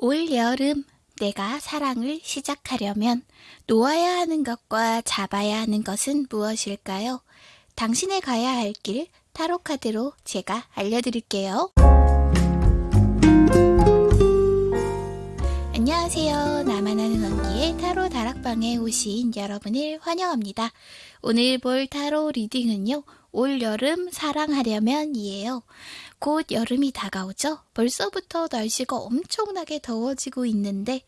올 여름 내가 사랑을 시작하려면 놓아야 하는 것과 잡아야 하는 것은 무엇일까요? 당신의 가야 할 길 타로 카드로 제가 알려드릴게요. 안녕하세요. 나만 아는 언니의 타로 다락방에 오신 여러분을 환영합니다. 오늘 볼 타로 리딩은요. 올 여름 사랑하려면 이에요. 곧 여름이 다가오죠? 벌써부터 날씨가 엄청나게 더워지고 있는데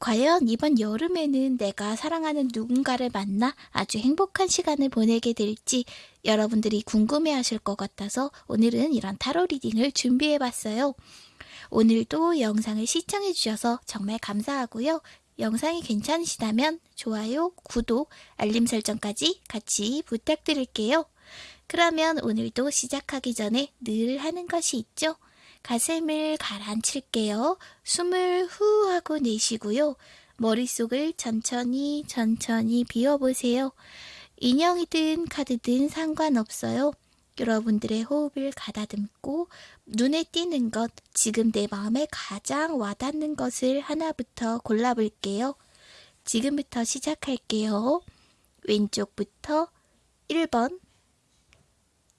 과연 이번 여름에는 내가 사랑하는 누군가를 만나 아주 행복한 시간을 보내게 될지 여러분들이 궁금해 하실 것 같아서 오늘은 이런 타로 리딩을 준비해 봤어요. 오늘도 영상을 시청해 주셔서 정말 감사하고요. 영상이 괜찮으시다면 좋아요, 구독, 알림 설정까지 같이 부탁드릴게요. 그러면 오늘도 시작하기 전에 늘 하는 것이 있죠. 가슴을 가라앉힐게요. 숨을 후 하고 내쉬고요. 머릿속을 천천히 천천히 비워보세요. 인형이든 카드든 상관없어요. 여러분들의 호흡을 가다듬고 눈에 띄는 것, 지금 내 마음에 가장 와닿는 것을 하나부터 골라볼게요. 지금부터 시작할게요. 왼쪽부터 1번,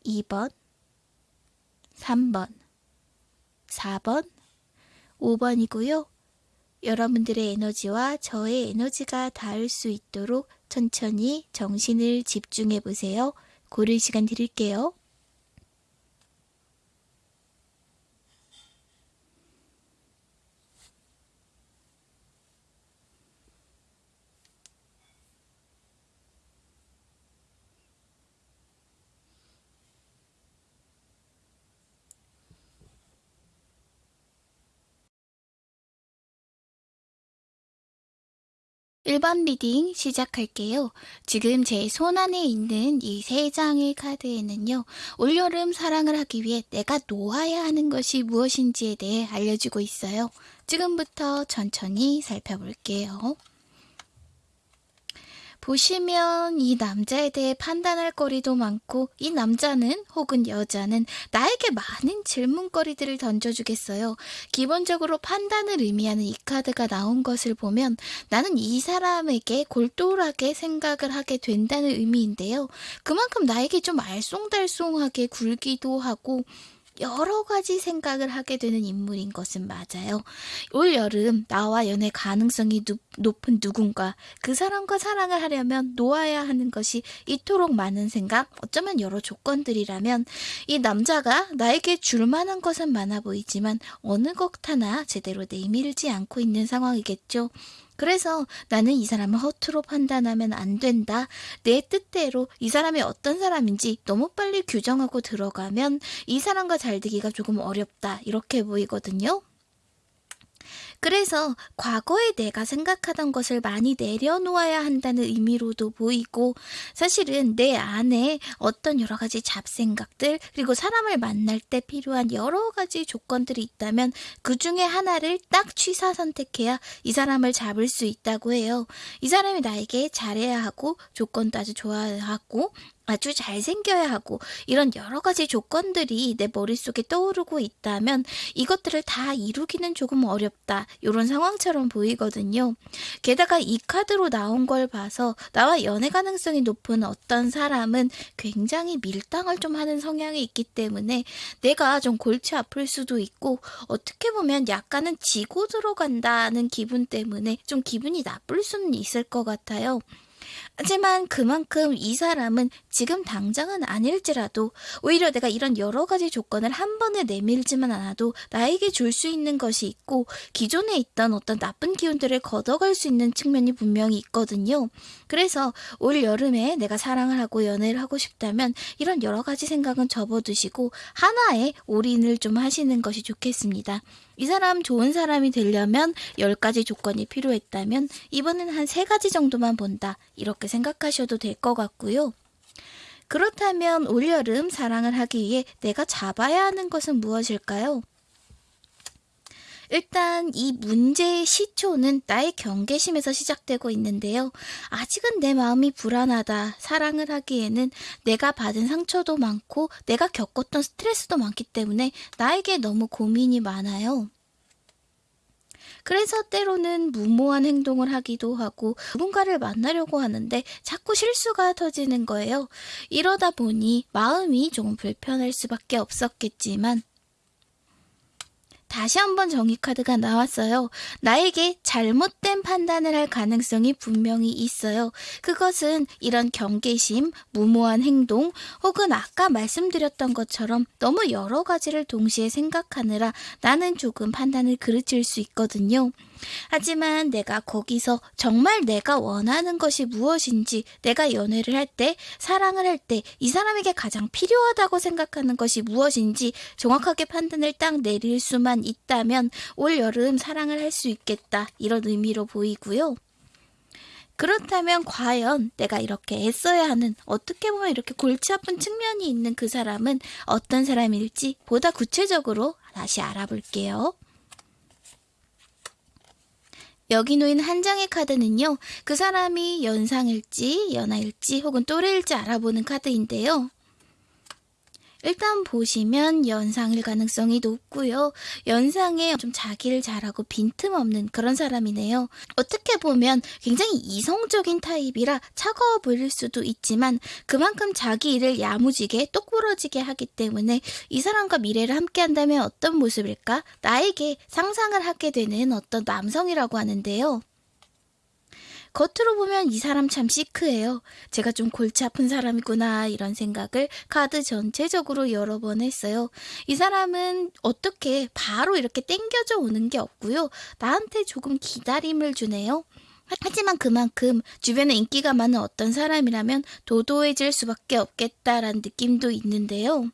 2번, 3번, 4번, 5번이고요. 여러분들의 에너지와 저의 에너지가 닿을 수 있도록 천천히 정신을 집중해 보세요. 고를 시간 드릴게요. (1번) reading 시작할게요. 지금 제 손 안에 있는 이 세 장의 카드에는요. 올여름 사랑을 하기 위해 내가 놓아야 하는 것이 무엇인지에 대해 알려주고 있어요. 지금부터 천천히 살펴볼게요. 보시면 이 남자에 대해 판단할 거리도 많고 이 남자는 혹은 여자는 나에게 많은 질문거리들을 던져주겠어요. 기본적으로 판단을 의미하는 이 카드가 나온 것을 보면 나는 이 사람에게 골똘하게 생각을 하게 된다는 의미인데요. 그만큼 나에게 좀 알쏭달쏭하게 굴기도 하고 여러 가지 생각을 하게 되는 인물인 것은 맞아요. 올 여름 나와 연애 가능성이 누, 높은 누군가 그 사람과 사랑을 하려면 놓아야 하는 것이 이토록 많은 생각 어쩌면 여러 조건들이라면 이 남자가 나에게 줄 만한 것은 많아 보이지만 어느 것 하나 제대로 내밀지 않고 있는 상황이겠죠. 그래서 나는 이 사람을 허투루 판단하면 안 된다. 내 뜻대로 이 사람이 어떤 사람인지 너무 빨리 규정하고 들어가면 이 사람과 잘 되기가 조금 어렵다. 이렇게 보이거든요. 그래서 과거에 내가 생각하던 것을 많이 내려놓아야 한다는 의미로도 보이고 사실은 내 안에 어떤 여러 가지 잡생각들 그리고 사람을 만날 때 필요한 여러 가지 조건들이 있다면 그 중에 하나를 딱 취사 선택해야 이 사람을 잡을 수 있다고 해요. 이 사람이 나에게 잘해야 하고 조건도 아주 좋아야 하고 아주 잘생겨야 하고 이런 여러 가지 조건들이 내 머릿속에 떠오르고 있다면 이것들을 다 이루기는 조금 어렵다. 이런 상황처럼 보이거든요. 게다가 이 카드로 나온 걸 봐서 나와 연애 가능성이 높은 어떤 사람은 굉장히 밀당을 좀 하는 성향이 있기 때문에 내가 좀 골치 아플 수도 있고 어떻게 보면 약간은 지고 들어간다는 기분 때문에 좀 기분이 나쁠 수는 있을 것 같아요. 하지만 그만큼 이 사람은 지금 당장은 아닐지라도 오히려 내가 이런 여러 가지 조건을 한 번에 내밀지만 않아도 나에게 줄 수 있는 것이 있고 기존에 있던 어떤 나쁜 기운들을 걷어갈 수 있는 측면이 분명히 있거든요. 그래서 올 여름에 내가 사랑을 하고 연애를 하고 싶다면 이런 여러 가지 생각은 접어두시고 하나에 올인을 좀 하시는 것이 좋겠습니다. 이 사람 좋은 사람이 되려면 10가지 조건이 필요했다면 이번엔 한 3가지 정도만 본다. 이렇게 생각하셔도 될 것 같고요. 그렇다면 올여름 사랑을 하기 위해 내가 잡아야 하는 것은 무엇일까요? 일단 이 문제의 시초는 나의 경계심에서 시작되고 있는데요. 아직은 내 마음이 불안하다. 사랑을 하기에는 내가 받은 상처도 많고 내가 겪었던 스트레스도 많기 때문에 나에게 너무 고민이 많아요. 그래서 때로는 무모한 행동을 하기도 하고 누군가를 만나려고 하는데 자꾸 실수가 터지는 거예요. 이러다 보니 마음이 조금 불편할 수밖에 없었겠지만 다시 한번 정의카드가 나왔어요. 나에게 잘못된 판단을 할 가능성이 분명히 있어요. 그것은 이런 경계심, 무모한 행동, 혹은 아까 말씀드렸던 것처럼 너무 여러 가지를 동시에 생각하느라 나는 조금 판단을 그르칠 수 있거든요. 하지만 내가 거기서 정말 내가 원하는 것이 무엇인지 내가 연애를 할 때, 사랑을 할 때 이 사람에게 가장 필요하다고 생각하는 것이 무엇인지 정확하게 판단을 딱 내릴 수만 있다면 올 여름 사랑을 할 수 있겠다. 이런 의미로 보이고요. 그렇다면 과연 내가 이렇게 애써야 하는 어떻게 보면 이렇게 골치 아픈 측면이 있는 그 사람은 어떤 사람일지 보다 구체적으로 다시 알아볼게요. 여기 놓인 한 장의 카드는요, 그 사람이 연상일지, 연하일지, 혹은 또래일지 알아보는 카드인데요. 일단 보시면 연상일 가능성이 높고요. 연상에 좀 자기를 잘하고 빈틈없는 그런 사람이네요. 어떻게 보면 굉장히 이성적인 타입이라 차가워 보일 수도 있지만 그만큼 자기 일을 야무지게 똑부러지게 하기 때문에 이 사람과 미래를 함께 한다면 어떤 모습일까? 나에게 상상을 하게 되는 어떤 남성이라고 하는데요. 겉으로 보면 이 사람 참 시크해요. 제가 좀 골치 아픈 사람이구나 이런 생각을 카드 전체적으로 여러 번 했어요. 이 사람은 어떻게 바로 이렇게 땡겨져 오는 게 없고요. 나한테 조금 기다림을 주네요. 하지만 그만큼 주변에 인기가 많은 어떤 사람이라면 도도해질 수밖에 없겠다라는 느낌도 있는데요.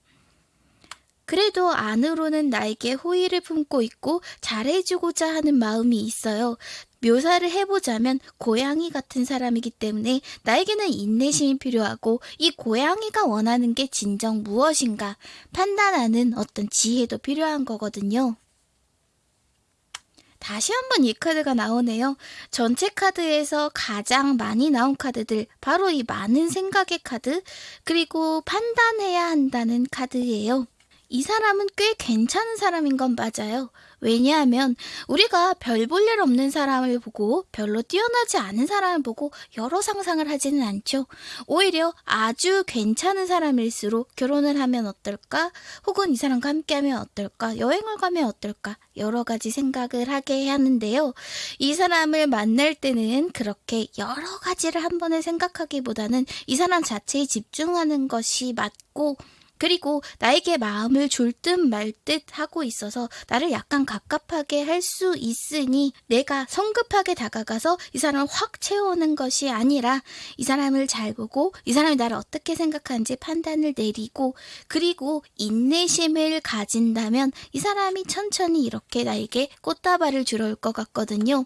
그래도 안으로는 나에게 호의를 품고 있고 잘해주고자 하는 마음이 있어요. 묘사를 해보자면 고양이 같은 사람이기 때문에 나에게는 인내심이 필요하고 이 고양이가 원하는 게 진정 무엇인가 판단하는 어떤 지혜도 필요한 거거든요. 다시 한번 이 카드가 나오네요. 전체 카드에서 가장 많이 나온 카드들, 바로 이 많은 생각의 카드, 그리고 판단해야 한다는 카드예요. 이 사람은 꽤 괜찮은 사람인 건 맞아요. 왜냐하면 우리가 별 볼 일 없는 사람을 보고 별로 뛰어나지 않은 사람을 보고 여러 상상을 하지는 않죠. 오히려 아주 괜찮은 사람일수록 결혼을 하면 어떨까? 혹은 이 사람과 함께하면 어떨까? 여행을 가면 어떨까? 여러 가지 생각을 하게 하는데요. 이 사람을 만날 때는 그렇게 여러 가지를 한 번에 생각하기보다는 이 사람 자체에 집중하는 것이 맞고 그리고 나에게 마음을 줄 듯 말 듯 하고 있어서 나를 약간 갑갑하게 할 수 있으니 내가 성급하게 다가가서 이 사람을 확 채우는 것이 아니라 이 사람을 잘 보고 이 사람이 나를 어떻게 생각하는지 판단을 내리고 그리고 인내심을 가진다면 이 사람이 천천히 이렇게 나에게 꽃다발을 주러 올 것 같거든요.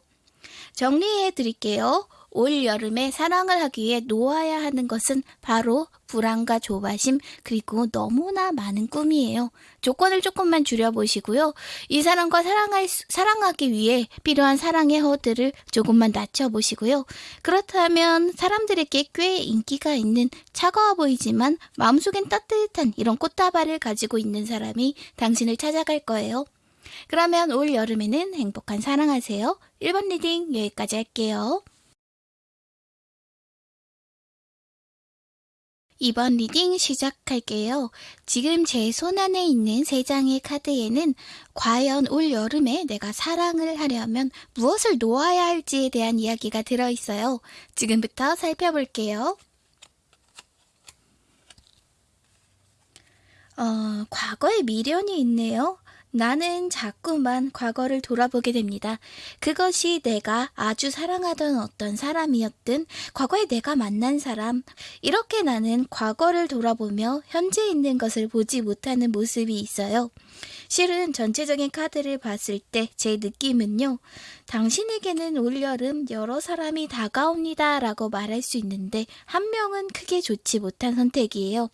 정리해 드릴게요. 올 여름에 사랑을 하기 위해 놓아야 하는 것은 바로 불안과 조바심 그리고 너무나 많은 꿈이에요. 조건을 조금만 줄여보시고요. 이 사람과 사랑할, 사랑하기 위해 필요한 사랑의 허들을 조금만 낮춰보시고요. 그렇다면 사람들에게 꽤 인기가 있는 차가워 보이지만 마음속엔 따뜻한 이런 꽃다발을 가지고 있는 사람이 당신을 찾아갈 거예요. 그러면 올 여름에는 행복한 사랑하세요. 1번 reading 여기까지 할게요. 이번 reading 시작할게요. 지금 제 손 안에 있는 세 장의 카드에는 과연 올 여름에 내가 사랑을 하려면 무엇을 놓아야 할지에 대한 이야기가 들어있어요. 지금부터 살펴볼게요. 어, 과거에 미련이 있네요. 나는 자꾸만 과거를 돌아보게 됩니다. 그것이 내가 아주 사랑하던 어떤 사람이었든, 과거에 내가 만난 사람, 이렇게 나는 과거를 돌아보며 현재 있는 것을 보지 못하는 모습이 있어요. 실은 전체적인 카드를 봤을 때 제 느낌은요, 당신에게는 올여름 여러 사람이 다가옵니다 라고 말할 수 있는데, 한 명은 크게 좋지 못한 선택이에요.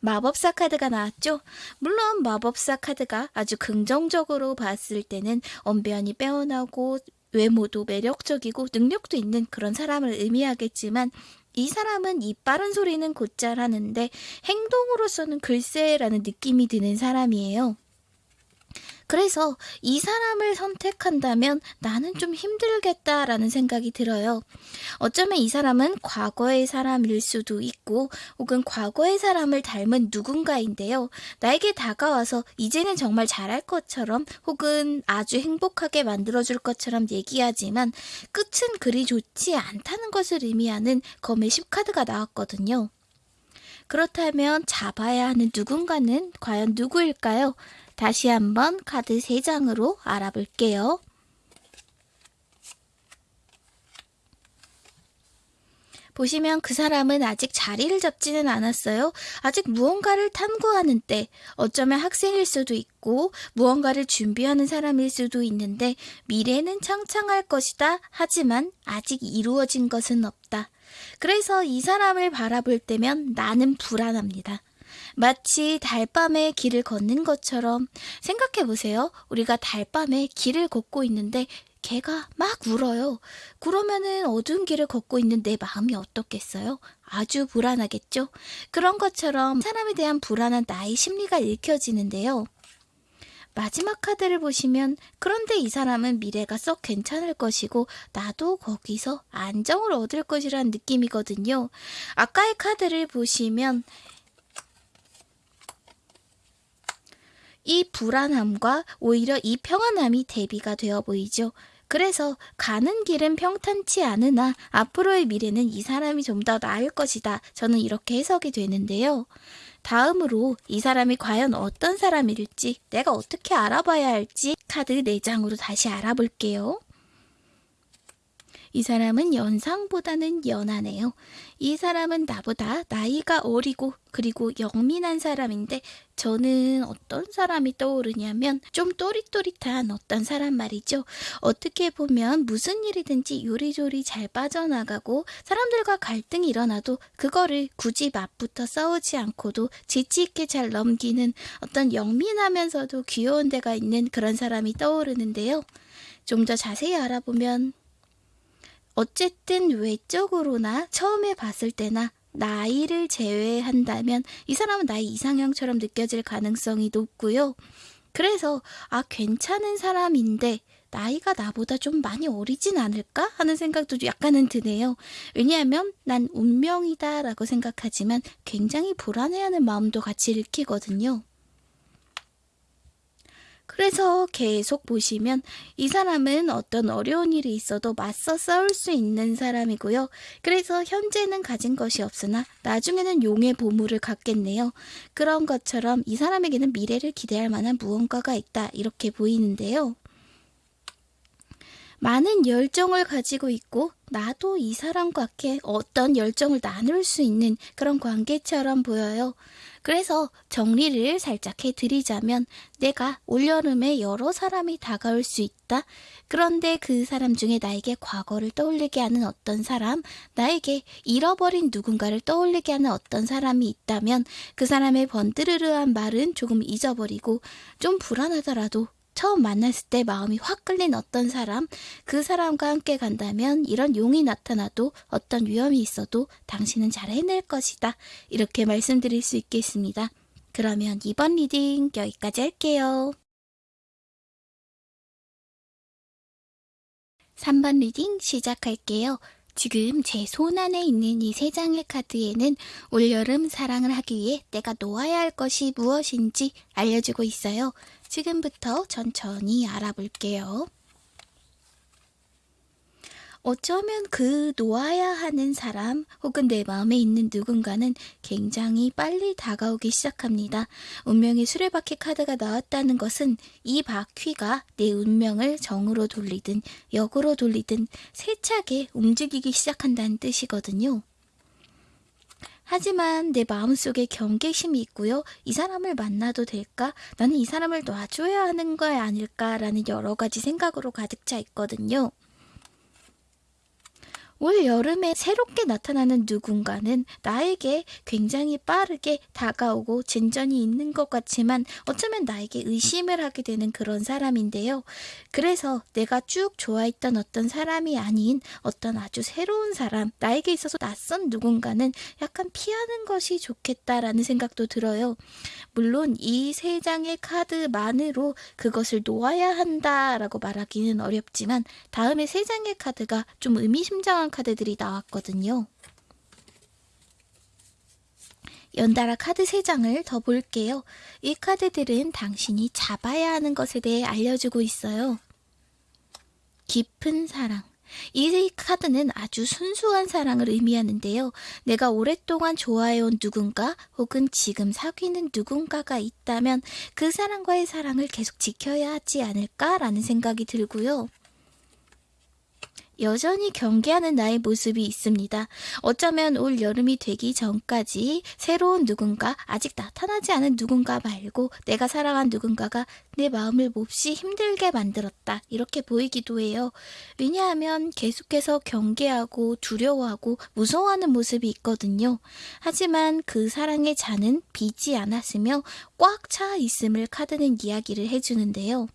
마법사 카드가 나왔죠? 물론 마법사 카드가 아주 긍정적으로 봤을 때는 언변이 빼어나고 외모도 매력적이고 능력도 있는 그런 사람을 의미하겠지만 이 사람은 이 빠른 소리는 곧잘 하는데 행동으로서는 글쎄라는 느낌이 드는 사람이에요. 그래서 이 사람을 선택한다면 나는 좀 힘들겠다라는 생각이 들어요. 어쩌면 이 사람은 과거의 사람일 수도 있고 혹은 과거의 사람을 닮은 누군가인데요. 나에게 다가와서 이제는 정말 잘할 것처럼 혹은 아주 행복하게 만들어줄 것처럼 얘기하지만 끝은 그리 좋지 않다는 것을 의미하는 검의 10카드가 나왔거든요. 그렇다면 잡아야 하는 누군가는 과연 누구일까요? 다시 한번 카드 3장으로 알아볼게요. 보시면 그 사람은 아직 자리를 잡지는 않았어요. 아직 무언가를 탐구하는 때, 어쩌면 학생일 수도 있고, 무언가를 준비하는 사람일 수도 있는데, 미래는 창창할 것이다. 하지만 아직 이루어진 것은 없다. 그래서 이 사람을 바라볼 때면 나는 불안합니다. 마치 달밤에 길을 걷는 것처럼 생각해 보세요. 우리가 달밤에 길을 걷고 있는데 개가 막 울어요. 그러면은 어두운 길을 걷고 있는 내 마음이 어떻겠어요? 아주 불안하겠죠? 그런 것처럼 사람에 대한 불안한 나의 심리가 읽혀지는데요. 마지막 카드를 보시면 그런데 이 사람은 미래가 썩 괜찮을 것이고 나도 거기서 안정을 얻을 것이라는 느낌이거든요. 아까의 카드를 보시면 이 불안함과 오히려 이 평안함이 대비가 되어 보이죠. 그래서 가는 길은 평탄치 않으나 앞으로의 미래는 이 사람이 좀 더 나을 것이다. 저는 이렇게 해석이 되는데요. 다음으로 이 사람이 과연 어떤 사람일지 내가 어떻게 알아봐야 할지 카드 4장으로 다시 알아볼게요. 이 사람은 연상보다는 연하네요. 이 사람은 나보다 나이가 어리고 그리고 영민한 사람인데 저는 어떤 사람이 떠오르냐면 좀 또릿또릿한 어떤 사람 말이죠. 어떻게 보면 무슨 일이든지 요리조리 잘 빠져나가고 사람들과 갈등이 일어나도 그거를 굳이 맞붙어 싸우지 않고도 지치 있게 잘 넘기는 어떤 영민하면서도 귀여운 데가 있는 그런 사람이 떠오르는데요. 좀 더 자세히 알아보면 어쨌든 외적으로나 처음에 봤을 때나 나이를 제외한다면 이 사람은 나의 이상형처럼 느껴질 가능성이 높고요. 그래서 아 괜찮은 사람인데 나이가 나보다 좀 많이 어리진 않을까 하는 생각도 약간은 드네요. 왜냐하면 난 운명이다 라고 생각하지만 굉장히 불안해하는 마음도 같이 읽히거든요. 그래서 계속 보시면 이 사람은 어떤 어려운 일이 있어도 맞서 싸울 수 있는 사람이고요. 그래서 현재는 가진 것이 없으나 나중에는 용의 보물을 갖겠네요. 그런 것처럼 이 사람에게는 미래를 기대할 만한 무언가가 있다 이렇게 보이는데요. 많은 열정을 가지고 있고 나도 이 사람과 어떤 열정을 나눌 수 있는 그런 관계처럼 보여요. 그래서 정리를 살짝 해드리자면 내가 올여름에 여러 사람이 다가올 수 있다. 그런데 그 사람 중에 나에게 과거를 떠올리게 하는 어떤 사람, 나에게 잃어버린 누군가를 떠올리게 하는 어떤 사람이 있다면 그 사람의 번뜨르르한 말은 조금 잊어버리고 좀 불안하더라도 처음 만났을 때 마음이 확 끌린 어떤 사람, 그 사람과 함께 간다면 이런 용이 나타나도 어떤 위험이 있어도 당신은 잘 해낼 것이다. 이렇게 말씀드릴 수 있겠습니다. 그러면 이번 reading 여기까지 할게요. 3번 reading 시작할게요. 지금 제 손 안에 있는 이 세 장의 카드에는 올여름 사랑을 하기 위해 내가 놓아야 할 것이 무엇인지 알려주고 있어요. 지금부터 천천히 알아볼게요. 어쩌면 그 놓아야 하는 사람 혹은 내 마음에 있는 누군가는 굉장히 빨리 다가오기 시작합니다. 운명의 수레바퀴 카드가 나왔다는 것은 이 바퀴가 내 운명을 정으로 돌리든 역으로 돌리든 세차게 움직이기 시작한다는 뜻이거든요. 하지만 내 마음속에 경계심이 있고요. 이 사람을 만나도 될까? 나는 이 사람을 놔줘야 하는 거 아닐까라는 여러 가지 생각으로 가득 차 있거든요. 올 여름에 새롭게 나타나는 누군가는 나에게 굉장히 빠르게 다가오고 진전이 있는 것 같지만 어쩌면 나에게 의심을 하게 되는 그런 사람인데요. 그래서 내가 쭉 좋아했던 어떤 사람이 아닌 어떤 아주 새로운 사람, 나에게 있어서 낯선 누군가는 약간 피하는 것이 좋겠다라는 생각도 들어요. 물론 이 세 장의 카드만으로 그것을 놓아야 한다라고 말하기는 어렵지만 다음에 세 장의 카드가 좀 의미심장한 카드들이 나왔거든요. 연달아 카드 3장을 더 볼게요. 이 카드들은 당신이 잡아야 하는 것에 대해 알려주고 있어요. 깊은 사랑. 이 카드는 아주 순수한 사랑을 의미하는데요. 내가 오랫동안 좋아해온 누군가 혹은 지금 사귀는 누군가가 있다면 그 사람과의 사랑을 계속 지켜야 하지 않을까라는 생각이 들고요. 여전히 경계하는 나의 모습이 있습니다. 어쩌면 올 여름이 되기 전까지 새로운 누군가, 아직 나타나지 않은 누군가 말고 내가 사랑한 누군가가 내 마음을 몹시 힘들게 만들었다. 이렇게 보이기도 해요. 왜냐하면 계속해서 경계하고 두려워하고 무서워하는 모습이 있거든요. 하지만 그 사랑의 잔은 비지 않았으며 꽉 차 있음을 카드는 이야기를 해주는데요.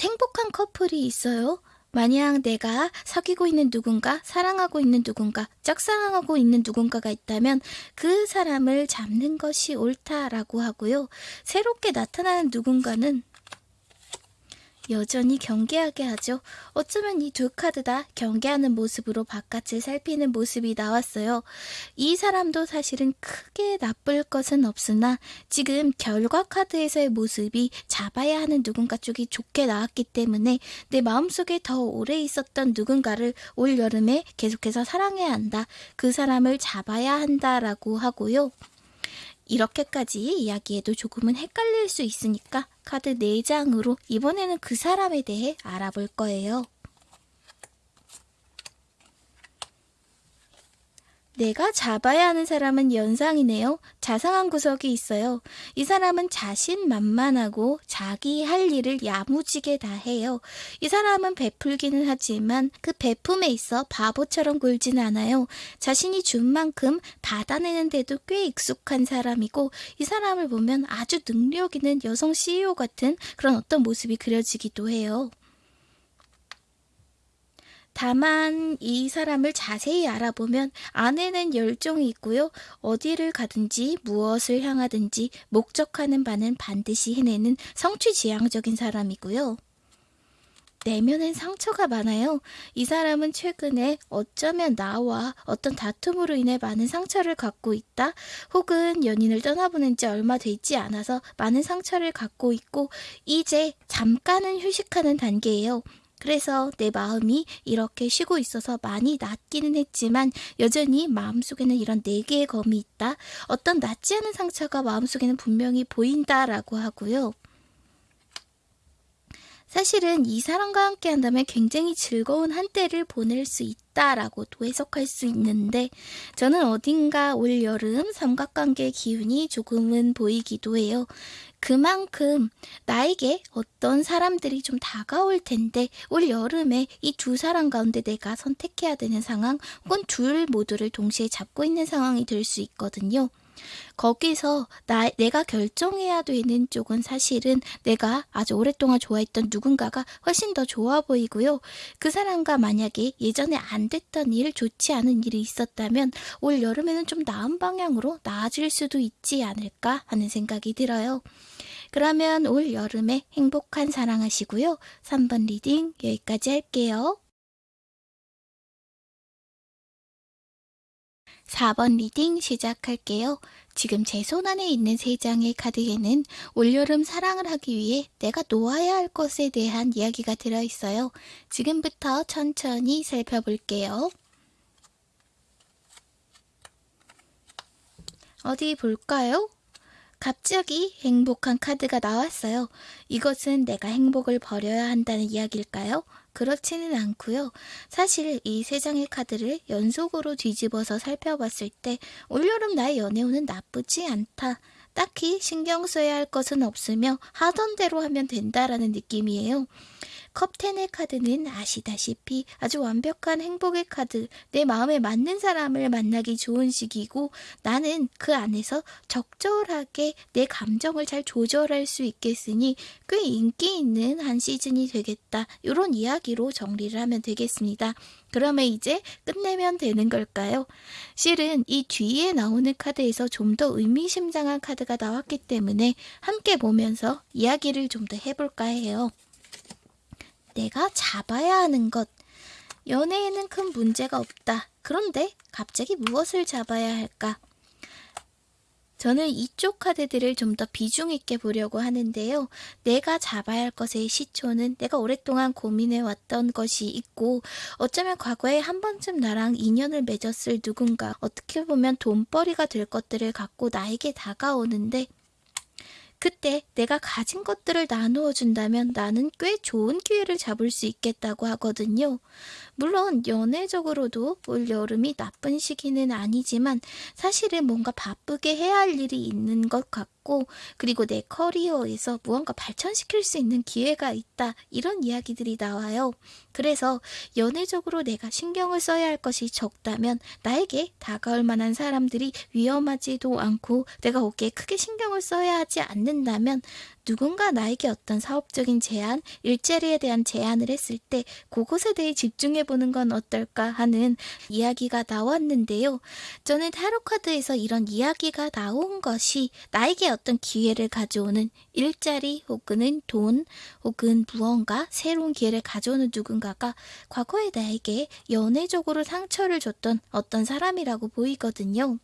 행복한 커플이 있어요. 만약 내가 사귀고 있는 누군가, 사랑하고 있는 누군가, 짝사랑하고 있는 누군가가 있다면 그 사람을 잡는 것이 옳다라고 하고요. 새롭게 나타나는 누군가는 여전히 경계하게 하죠. 어쩌면 이 두 카드 다 경계하는 모습으로 바깥을 살피는 모습이 나왔어요. 이 사람도 사실은 크게 나쁠 것은 없으나 지금 결과 카드에서의 모습이 잡아야 하는 누군가 쪽이 좋게 나왔기 때문에 내 마음속에 더 오래 있었던 누군가를 올 여름에 계속해서 사랑해야 한다. 그 사람을 잡아야 한다라고 하고요. 이렇게까지 이야기해도 조금은 헷갈릴 수 있으니까 카드 4장으로 이번에는 그 사람에 대해 알아볼 거예요. 내가 잡아야 하는 사람은 연상이네요. 자상한 구석이 있어요. 이 사람은 자신 만만하고 자기 할 일을 야무지게 다 해요. 이 사람은 베풀기는 하지만 그 베품에 있어 바보처럼 굴진 않아요. 자신이 준 만큼 받아내는데도 꽤 익숙한 사람이고 이 사람을 보면 아주 능력 있는 여성 CEO 같은 그런 어떤 모습이 그려지기도 해요. 다만 이 사람을 자세히 알아보면 안에는 열정이 있고요. 어디를 가든지 무엇을 향하든지 목적하는 바는 반드시 해내는 성취지향적인 사람이고요. 내면엔 상처가 많아요. 이 사람은 최근에 어쩌면 나와 어떤 다툼으로 인해 많은 상처를 갖고 있다. 혹은 연인을 떠나보낸 지 얼마 되지 않아서 많은 상처를 갖고 있고 이제 잠깐은 휴식하는 단계예요. 그래서 내 마음이 이렇게 쉬고 있어서 많이 낫기는 했지만 여전히 마음속에는 이런 네 개의 검이 있다. 어떤 낫지 않은 상처가 마음속에는 분명히 보인다라고 하고요. 사실은 이 사람과 함께 한다면 굉장히 즐거운 한때를 보낼 수 있다라고도 해석할 수 있는데 저는 어딘가 올 여름 삼각관계 기운이 조금은 보이기도 해요. 그만큼 나에게 어떤 사람들이 좀 다가올 텐데 올 여름에 이 두 사람 가운데 내가 선택해야 되는 상황 혹은 둘 모두를 동시에 잡고 있는 상황이 될 수 있거든요. 거기서 나, 내가 결정해야 되는 쪽은 사실은 내가 아주 오랫동안 좋아했던 누군가가 훨씬 더 좋아 보이고요. 그 사람과 만약에 예전에 안 됐던 일, 좋지 않은 일이 있었다면 올 여름에는 좀 나은 방향으로 나아질 수도 있지 않을까 하는 생각이 들어요. 그러면 올 여름에 행복한 사랑하시고요. 3번 reading 여기까지 할게요. 4번 reading 시작할게요. 지금 제 손 안에 있는 세 장의 카드에는 올여름 사랑을 하기 위해 내가 놓아야 할 것에 대한 이야기가 들어있어요. 지금부터 천천히 살펴볼게요. 어디 볼까요? 갑자기 행복한 카드가 나왔어요. 이것은 내가 행복을 버려야 한다는 이야기일까요? 그렇지는 않고요. 사실 이 세 장의 카드를 연속으로 뒤집어서 살펴봤을 때 올여름 나의 연애운은 나쁘지 않다. 딱히 신경 써야 할 것은 없으며 하던 대로 하면 된다라는 느낌이에요. 컵10의 카드는 아시다시피 아주 완벽한 행복의 카드, 내 마음에 맞는 사람을 만나기 좋은 시기고 나는 그 안에서 적절하게 내 감정을 잘 조절할 수 있겠으니 꽤 인기 있는 한 시즌이 되겠다. 이런 이야기로 정리를 하면 되겠습니다. 그러면 이제 끝내면 되는 걸까요? 실은 이 뒤에 나오는 카드에서 좀 더 의미심장한 카드가 나왔기 때문에 함께 보면서 이야기를 좀 더 해볼까 해요. 내가 잡아야 하는 것. 연애에는 큰 문제가 없다. 그런데 갑자기 무엇을 잡아야 할까? 저는 이쪽 카드들을 좀 더 비중 있게 보려고 하는데요. 내가 잡아야 할 것의 시초는 내가 오랫동안 고민해 왔던 것이 있고 어쩌면 과거에 한 번쯤 나랑 인연을 맺었을 누군가 어떻게 보면 돈벌이가 될 것들을 갖고 나에게 다가오는데 그때 내가 가진 것들을 나누어 준다면 나는 꽤 좋은 기회를 잡을 수 있겠다고 하거든요. 물론 연애적으로도 올 여름이 나쁜 시기는 아니지만 사실은 뭔가 바쁘게 해야 할 일이 있는 것 같고 그리고 내 커리어에서 무언가 발전시킬 수 있는 기회가 있다 이런 이야기들이 나와요. 그래서 연애적으로 내가 신경을 써야 할 것이 적다면 나에게 다가올 만한 사람들이 위험하지도 않고 내가 거기에 크게 신경을 써야 하지 않는다면 누군가 나에게 어떤 사업적인 제안, 일자리에 대한 제안을 했을 때 그것에 대해 집중해 보는 건 어떨까 하는 이야기가 나왔는데요. 저는 타로 카드에서 이런 이야기가 나온 것이 나에게 어떤 기회를 가져오는 일자리 혹은 돈 혹은 무언가 새로운 기회를 가져오는 누군가가 과거에 나에게 연애적으로 상처를 줬던 어떤 사람이라고 보이거든요.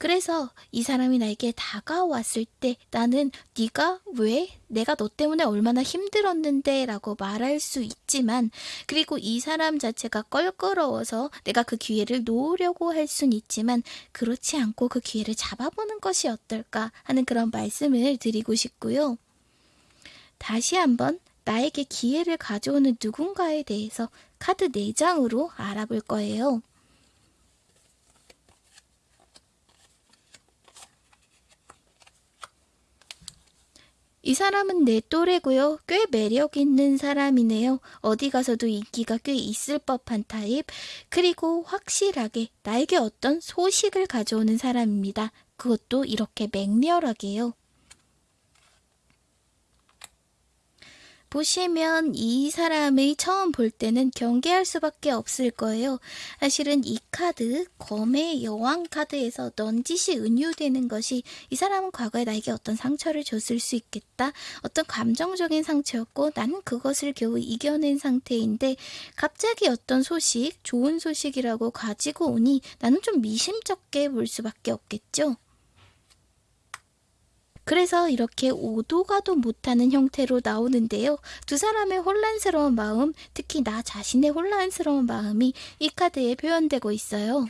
그래서 이 사람이 나에게 다가왔을 때 나는 네가 왜 내가 너 때문에 얼마나 힘들었는데 라고 말할 수 있지만 그리고 이 사람 자체가 껄끄러워서 내가 그 기회를 놓으려고 할 순 있지만 그렇지 않고 그 기회를 잡아보는 것이 어떨까 하는 그런 말씀을 드리고 싶고요. 다시 한번 나에게 기회를 가져오는 누군가에 대해서 카드 4장으로 알아볼 거예요. 이 사람은 내 또래고요. 꽤 매력 있는 사람이네요. 어디 가서도 인기가 꽤 있을 법한 타입. 그리고 확실하게 나에게 어떤 소식을 가져오는 사람입니다. 그것도 이렇게 맹렬하게요. 보시면 이 사람의 처음 볼 때는 경계할 수밖에 없을 거예요. 사실은 이 카드, 검의 여왕 카드에서 넌짓이 은유되는 것이 이 사람은 과거에 나에게 어떤 상처를 줬을 수 있겠다. 어떤 감정적인 상처였고 나는 그것을 겨우 이겨낸 상태인데 갑자기 어떤 소식, 좋은 소식이라고 가지고 오니 나는 좀 미심쩍게 볼 수밖에 없겠죠. 그래서 이렇게 오도 가도 못하는 형태로 나오는데요. 두 사람의 혼란스러운 마음, 특히 나 자신의 혼란스러운 마음이 이 카드에 표현되고 있어요.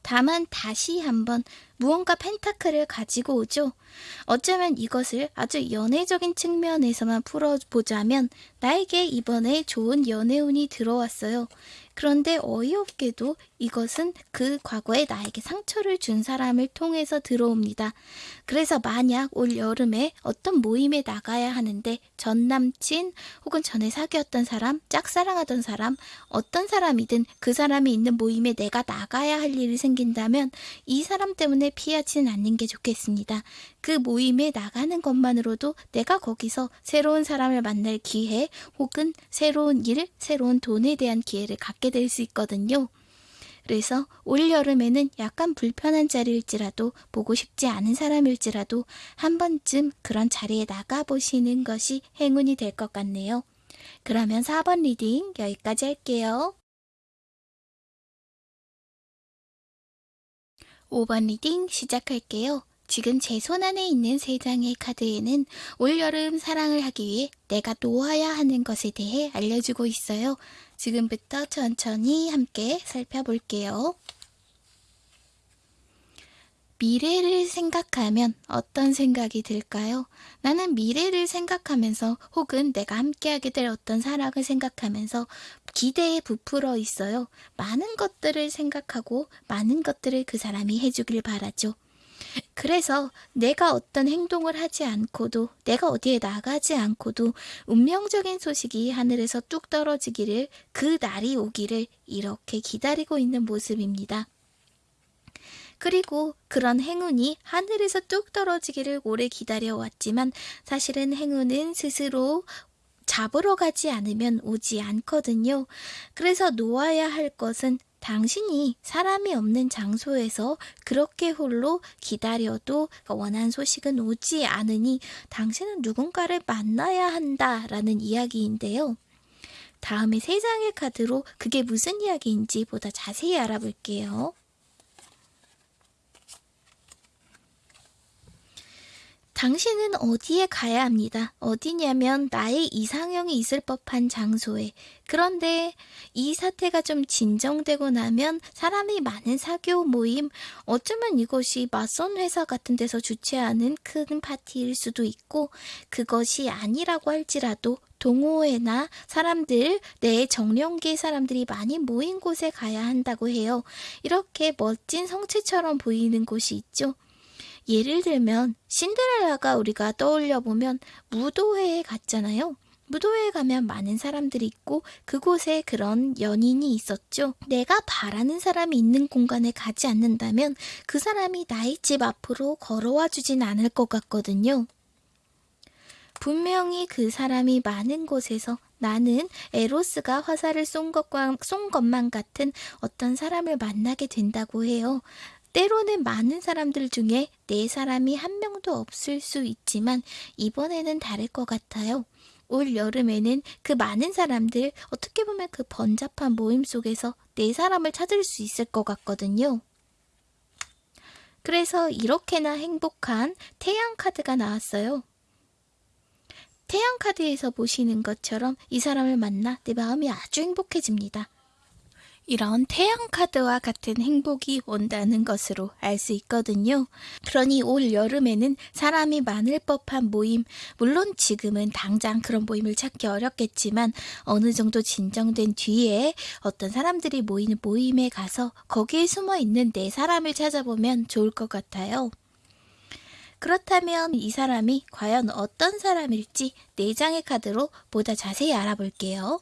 다만 다시 한번 무언가 펜타클을 가지고 오죠. 어쩌면 이것을 아주 연애적인 측면에서만 풀어보자면 나에게 이번에 좋은 연애운이 들어왔어요. 그런데 어이없게도 이것은 그 과거에 나에게 상처를 준 사람을 통해서 들어옵니다. 그래서 만약 올 여름에 어떤 모임에 나가야 하는데 전 남친 혹은 전에 사귀었던 사람, 짝사랑하던 사람, 어떤 사람이든 그 사람이 있는 모임에 내가 나가야 할 일이 생긴다면 이 사람 때문에 피하지는 않는 게 좋겠습니다. 그 모임에 나가는 것만으로도 내가 거기서 새로운 사람을 만날 기회 혹은 새로운 일, 새로운 돈에 대한 기회를 갖게 될 수 있거든요. 그래서 올 여름에는 약간 불편한 자리일지라도 보고 싶지 않은 사람일지라도 한 번쯤 그런 자리에 나가보시는 것이 행운이 될 것 같네요. 그러면 4번 reading 여기까지 할게요. 5번 reading 시작할게요. 지금 제 손 안에 있는 세 장의 카드에는 올여름 사랑을 하기 위해 내가 놓아야 하는 것에 대해 알려주고 있어요. 지금부터 천천히 함께 살펴볼게요. 미래를 생각하면 어떤 생각이 들까요? 나는 미래를 생각하면서 혹은 내가 함께하게 될 어떤 사랑을 생각하면서 기대에 부풀어 있어요. 많은 것들을 생각하고 많은 것들을 그 사람이 해주길 바라죠. 그래서 내가 어떤 행동을 하지 않고도 내가 어디에 나가지 않고도 운명적인 소식이 하늘에서 뚝 떨어지기를 그 날이 오기를 이렇게 기다리고 있는 모습입니다. 그리고 그런 행운이 하늘에서 뚝 떨어지기를 오래 기다려왔지만 사실은 행운은 스스로 잡으러 가지 않으면 오지 않거든요. 그래서 놓아야 할 것은 당신이 사람이 없는 장소에서 그렇게 홀로 기다려도 원한 소식은 오지 않으니 당신은 누군가를 만나야 한다라는 이야기인데요. 다음에 세 장의 카드로 그게 무슨 이야기인지 보다 자세히 알아볼게요. 당신은 어디에 가야 합니다. 어디냐면 나의 이상형이 있을 법한 장소에. 그런데 이 사태가 좀 진정되고 나면 사람이 많은 사교 모임, 어쩌면 이것이 맞선 회사 같은 데서 주최하는 큰 파티일 수도 있고, 그것이 아니라고 할지라도 동호회나 사람들, 내 정령계 사람들이 많이 모인 곳에 가야 한다고 해요. 이렇게 멋진 성체처럼 보이는 곳이 있죠. 예를 들면 신데렐라가 우리가 떠올려 보면 무도회에 갔잖아요. 무도회에 가면 많은 사람들이 있고 그곳에 그런 연인이 있었죠. 내가 바라는 사람이 있는 공간에 가지 않는다면 그 사람이 나의 집 앞으로 걸어와 주진 않을 것 같거든요. 분명히 그 사람이 많은 곳에서 나는 에로스가 화살을 쏜, 것과, 쏜 것만 같은 어떤 사람을 만나게 된다고 해요. 때로는 많은 사람들 중에 네 사람이 한 명도 없을 수 있지만 이번에는 다를 것 같아요. 올 여름에는 그 많은 사람들 어떻게 보면 그 번잡한 모임 속에서 네 사람을 찾을 수 있을 것 같거든요. 그래서 이렇게나 행복한 태양 카드가 나왔어요. 태양 카드에서 보시는 것처럼 이 사람을 만나 내 마음이 아주 행복해집니다. 이런 태양 카드와 같은 행복이 온다는 것으로 알 수 있거든요. 그러니 올 여름에는 사람이 많을 법한 모임, 물론 지금은 당장 그런 모임을 찾기 어렵겠지만 어느 정도 진정된 뒤에 어떤 사람들이 모이는 모임에 가서 거기에 숨어 있는 내 사람을 찾아보면 좋을 것 같아요. 그렇다면 이 사람이 과연 어떤 사람일지 4장의 카드로 보다 자세히 알아볼게요.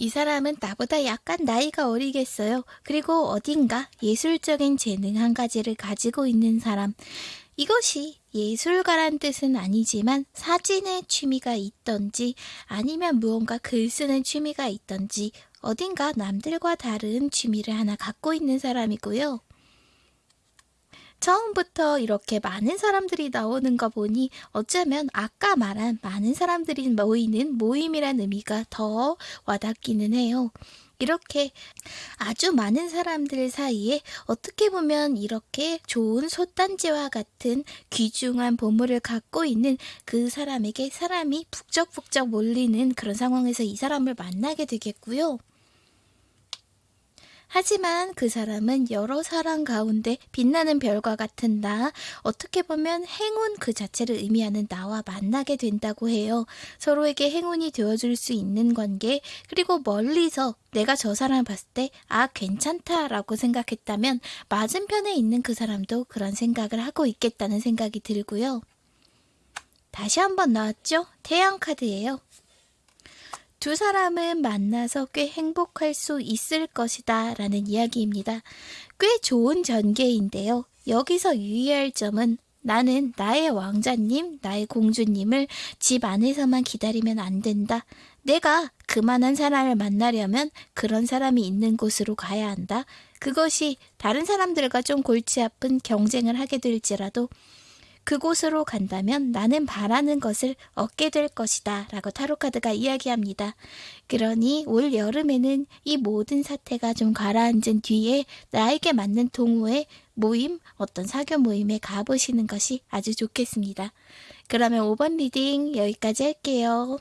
이 사람은 나보다 약간 나이가 어리겠어요. 그리고 어딘가 예술적인 재능 한 가지를 가지고 있는 사람. 이것이 예술가란 뜻은 아니지만 사진의 취미가 있던지 아니면 무언가 글 쓰는 취미가 있던지 어딘가 남들과 다른 취미를 하나 갖고 있는 사람이고요. 처음부터 이렇게 많은 사람들이 나오는 거 보니 어쩌면 아까 말한 많은 사람들이 모이는 모임이란 의미가 더 와닿기는 해요. 이렇게 아주 많은 사람들 사이에 어떻게 보면 이렇게 좋은 솥단지와 같은 귀중한 보물을 갖고 있는 그 사람에게 사람이 북적북적 몰리는 그런 상황에서 이 사람을 만나게 되겠고요. 하지만 그 사람은 여러 사람 가운데 빛나는 별과 같은 나, 어떻게 보면 행운 그 자체를 의미하는 나와 만나게 된다고 해요. 서로에게 행운이 되어줄 수 있는 관계, 그리고 멀리서 내가 저 사람을 봤을 때, 아, 괜찮다라고 생각했다면, 맞은편에 있는 그 사람도 그런 생각을 하고 있겠다는 생각이 들고요. 다시 한번 나왔죠? 태양 카드예요. 두 사람은 만나서 꽤 행복할 수 있을 것이다 라는 이야기입니다. 꽤 좋은 전개인데요. 여기서 유의할 점은 나는 나의 왕자님, 나의 공주님을 집 안에서만 기다리면 안 된다. 내가 그만한 사람을 만나려면 그런 사람이 있는 곳으로 가야 한다. 그것이 다른 사람들과 좀 골치 아픈 경쟁을 하게 될지라도 그곳으로 간다면 나는 바라는 것을 얻게 될 것이다. 라고 타로카드가 이야기합니다. 그러니 올 여름에는 이 모든 사태가 좀 가라앉은 뒤에 나에게 맞는 동호회, 모임, 어떤 사교 모임에 가보시는 것이 아주 좋겠습니다. 그러면 5번 리딩 여기까지 할게요.